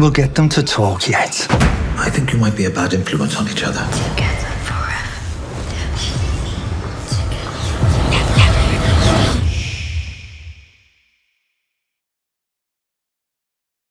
We'll get them to talk yet. I think you might be a bad influence on each other.